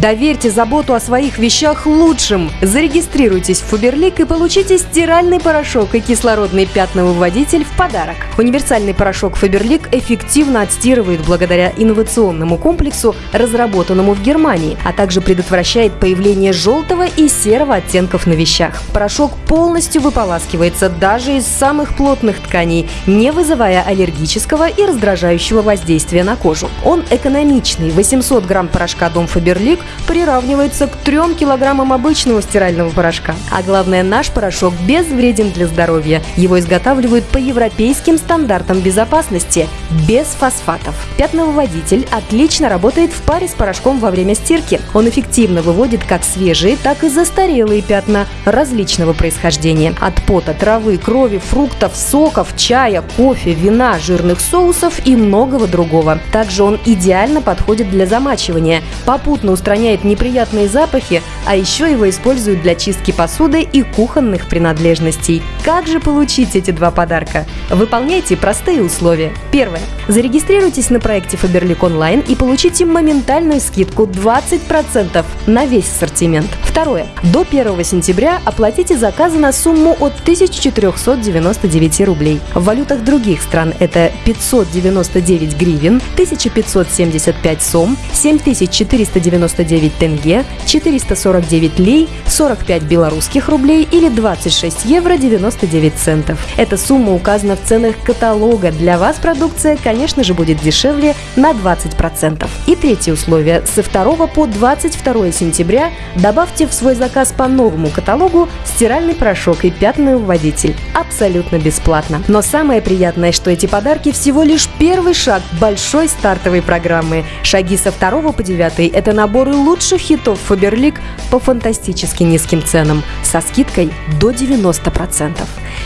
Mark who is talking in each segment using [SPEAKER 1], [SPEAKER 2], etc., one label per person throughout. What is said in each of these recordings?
[SPEAKER 1] Доверьте заботу о своих вещах лучшим. Зарегистрируйтесь в Фаберлик и получите стиральный порошок и кислородный пятновыводитель в подарок. Универсальный порошок Фаберлик эффективно отстирывает благодаря инновационному комплексу, разработанному в Германии, а также предотвращает появление желтого и серого оттенков на вещах. Порошок полностью выполаскивается даже из самых плотных тканей, не вызывая аллергического и раздражающего воздействия на кожу. Он экономичный. 800 грамм порошка Дом Фаберлик приравнивается к 3 килограммам обычного стирального порошка. А главное, наш порошок безвреден для здоровья. Его изготавливают по европейским стандартам безопасности, без фосфатов. Пятновыводитель отлично работает в паре с порошком во время стирки. Он эффективно выводит как свежие, так и застарелые пятна различного происхождения. От пота, травы, крови, фруктов, соков, чая, кофе, вина, жирных соусов и многого другого. Также он идеально подходит для замачивания, попутно устраняет неприятные запахи, а еще его используют для чистки посуды и кухонных принадлежностей. Как же получить эти два подарка? Выполняйте простые условия. Первое. Зарегистрируйтесь на проекте Faberlic Online и получите моментальную скидку 20% на весь ассортимент. Второе. До 1 сентября оплатите заказы на сумму от 1499 рублей. В валютах других стран это 599 гривен, 1575 сом, 7499 тенге, 449 лей, 45 белорусских рублей или 26 евро 99 центов. Эта сумма указана в ценах каталога. Для вас продукция, конечно же, будет дешевле на 20%. И третье условие. Со 2 по 22 сентября добавьте в свой заказ по новому каталогу стиральный порошок и пятный уводитель. Абсолютно бесплатно. Но самое приятное, что эти подарки всего лишь первый шаг большой стартовой программы. Шаги со 2 по 9 – это наборы лучших хитов Фаберлик по фантастически низким ценам со скидкой до 90%.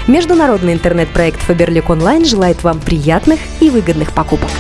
[SPEAKER 1] Международный интернет-проект Фаберлик Онлайн желает вам приятных и выгодных покупок.